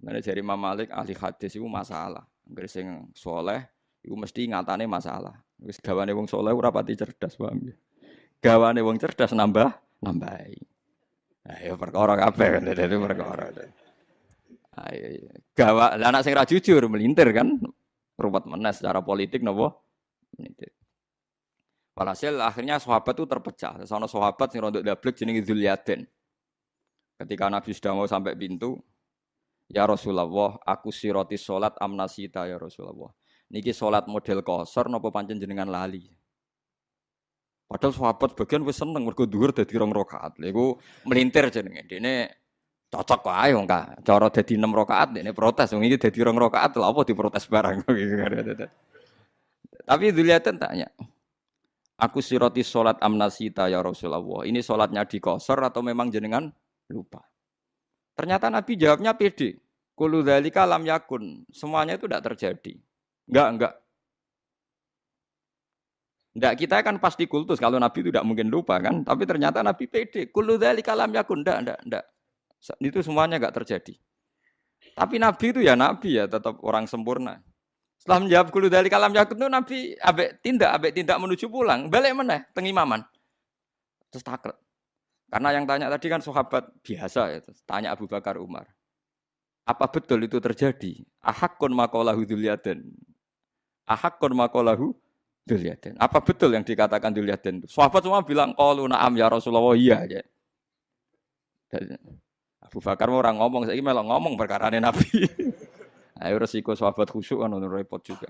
Mana dari Imam Malik ahli hadis itu masalah. Angger sing soleh itu mesti ngatane masalah. Wis gawane wong soleh ora pati cerdas, paham ya? Gawane wong cerdas nambah nambahi. Nah, ya perkara kabeh kan dadi perkara. Ayo, gawa anak sing ra jujur melintir kan ruwet menes secara politik napa melintir. Walhasil akhirnya sahabat itu terpecah. Sono sahabat sing rontok dablek jenenge Zulyaden. Ketika Nabi sudah mau sampai pintu, Ya Rasulullah, aku siroti sholat amnasita ya Rasulullah. Niki sholat model kosor nopo pancen jenengan lali. Padahal sahabat bagian wis seneng mergo dhuwur dadi rong rakaat. Lha iku melintir jenenge. Dene cocok wae wong ka. Cara dadi 6 rakaat dene protes wong iki dadi rong rakaat lha apa diprotes barang Tapi Dzuliyatan tanya, Aku siroti sholat amnasita ya Rasulullah. Ini sholatnya di kosor atau memang jenengan lupa? Ternyata Nabi jawabnya pede. Kulu dzalika lam yakun. Semuanya itu tidak terjadi. Enggak, enggak. Enggak, kita kan pasti kultus kalau Nabi itu tidak mungkin lupa kan. Tapi ternyata Nabi pede. Kulu dzalika lam yakun. Enggak, enggak, enggak. Itu semuanya enggak terjadi. Tapi Nabi itu ya Nabi ya, tetap orang sempurna. Setelah menjawab kulu dari kalam yakut itu Nabi abek tindak, abek tindak menuju pulang. Balik mana? Tengimaman. Terus takut. Karena yang tanya tadi kan sahabat biasa ya. Tanya Abu Bakar Umar. Apa betul itu terjadi? Ahakun makolahu dulyaden. Ahakun makolahu dulyaden. Apa betul yang dikatakan dulyaden? Sahabat semua bilang, Qalu na'am ya Rasulullah, iya aja. Abu Bakar orang ngomong, saya malah ngomong perkara Nabi. Ayo resiko sahabat khusyuk kan repot juga.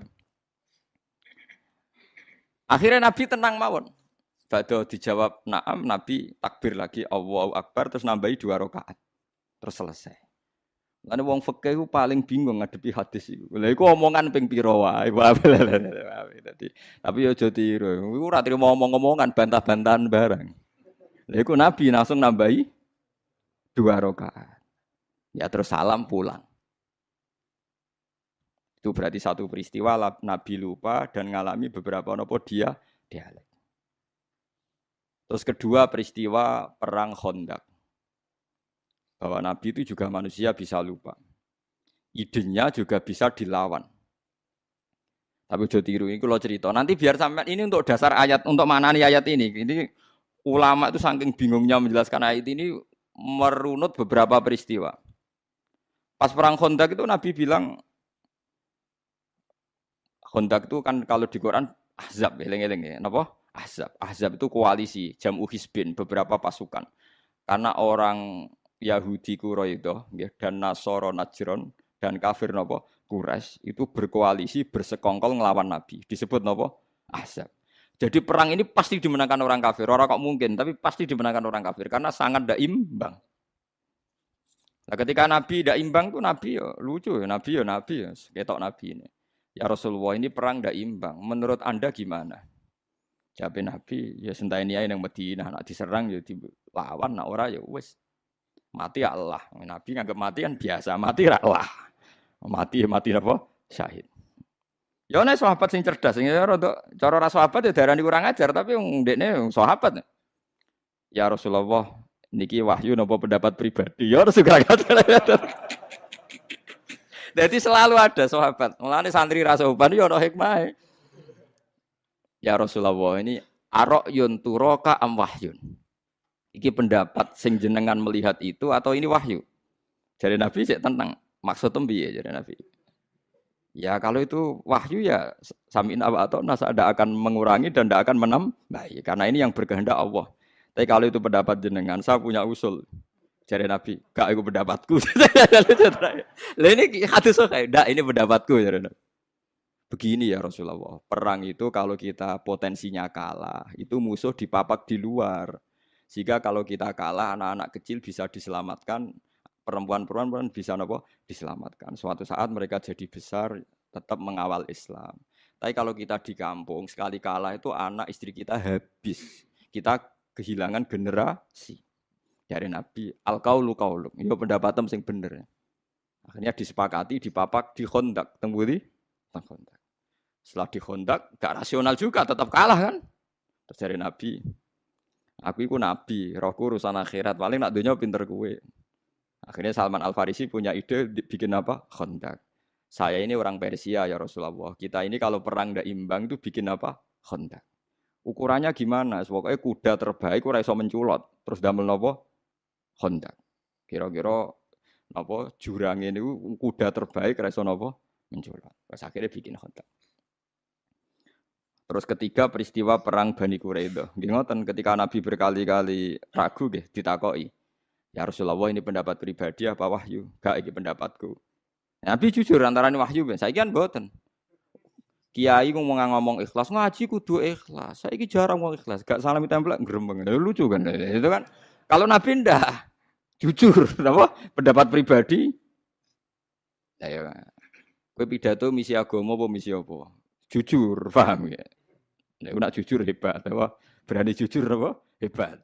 Akhirnya Nabi tenang mawon. Bado dijawab naam, Nabi takbir lagi Allahu Akbar terus nambahi dua rakaat. Terus selesai. Lalu wong fikih ku paling bingung ngadepi hadis itu. Lha iku omongan ping pira wae. Tapi yo aja tiru. Iku ora trimo omong-omongan bantah-bantahan barang. Lha iku Nabi langsung nambahi dua rakaat. Ya terus salam pulang. Itu berarti satu peristiwa Nabi lupa dan ngalami beberapa nopo dia dialek. Terus kedua peristiwa perang Khandaq. Bahwa Nabi itu juga manusia bisa lupa. Idenya juga bisa dilawan. Tapi udah tiru ini kalau cerita. Nanti biar sampai ini untuk dasar ayat, untuk mana nih ayat ini. Ini ulama itu saking bingungnya menjelaskan ayat ini merunut beberapa peristiwa. Pas perang Khandaq itu Nabi bilang Khandaq itu kan kalau di Quran Ahzab, eleng-eleng ya. Napa? Ahzab. Ahzab itu koalisi, jamu hisbin, beberapa pasukan. Karena orang Yahudi Quraisy ya, dan Nasoro Najron dan kafir nopo Quraisy itu berkoalisi bersekongkol ngelawan Nabi. Disebut nopo Ahzab. Jadi perang ini pasti dimenangkan orang kafir. Orang kok mungkin, tapi pasti dimenangkan orang kafir karena sangat tidak imbang. Nah, ketika Nabi tidak imbang tuh Nabi ya lucu ya Nabi ya Nabi ya ketok Nabi ini. Ya Rasulullah ini perang tidak imbang. Menurut anda gimana? Jawab Nabi, ya sentai ini yang Madinah, nak diserang ya dilawan, nak ora ya wes mati ya Allah. Nabi nganggap mati kan biasa, mati ya Allah. Mati mati apa? Syahid. Ya nek sahabat sing cerdas, sing ya rada cara ora sahabat ya darani kurang ajar, tapi ndekne sahabat. Ya Rasulullah, niki wahyu napa pendapat pribadi. Ya Rasul Jadi selalu ada sahabat. Mulane santri rasa uban ya ana hikmah. Ya Rasulullah ini yun turoka am wahyun. Iki pendapat sing jenengan melihat itu atau ini wahyu? Jadi Nabi sih tentang maksud tembi ya jadi Nabi. Ya kalau itu wahyu ya samin apa atau nasa ada akan mengurangi dan tidak akan menambah karena ini yang berkehendak Allah. Tapi kalau itu pendapat jenengan, saya punya usul. Jadi Nabi, gak aku pendapatku. Lah ini hadis kayak, ini pendapatku jadi Nabi. Begini ya Rasulullah, perang itu kalau kita potensinya kalah, itu musuh dipapak di luar. Sehingga kalau kita kalah, anak-anak kecil bisa diselamatkan, perempuan-perempuan bisa apa? diselamatkan. Suatu saat mereka jadi besar, tetap mengawal Islam. Tapi kalau kita di kampung, sekali kalah itu anak istri kita habis. Kita kehilangan generasi. Dari Nabi, al-kaulu kauluk. Itu pendapatan yang benar. Akhirnya disepakati, dipapak, di kontak. Tunggu di kontak. Setelah dihondak, gak rasional juga, tetap kalah kan. Terus dari Nabi, aku itu Nabi, rohku urusan akhirat, paling nak dunia pinter kue. Akhirnya Salman Al Farisi punya ide bikin apa? Khandak. Saya ini orang Persia ya Rasulullah. Kita ini kalau perang tidak imbang itu bikin apa? Khandak. Ukurannya gimana? Pokoknya kuda terbaik ora iso menculot. Terus damel nopo? Khandak. Kira-kira napa jurang ini kuda terbaik ora iso napa? Menculot. Terus akhirnya bikin khandak. Terus ketiga peristiwa perang Bani Quraidah. Nggih ngoten ketika Nabi berkali-kali ragu nggih ditakoki. Ya Rasulullah ini pendapat pribadi apa wahyu? Gak iki pendapatku. Nabi jujur antara wahyu ben. Saiki kan mboten. Kiai ngomong ngomong ikhlas ngaji kudu ikhlas. Saiki jarang ngomong ikhlas. Gak salam tempel gremeng. Lucu kan itu kan. Kalau Nabi ndak jujur, apa? Pendapat pribadi. Ya. Kowe pidato misi agama apa misi apa? Jujur, paham ya? Nek jujur hebat, apa? Berani jujur apa? Hebat.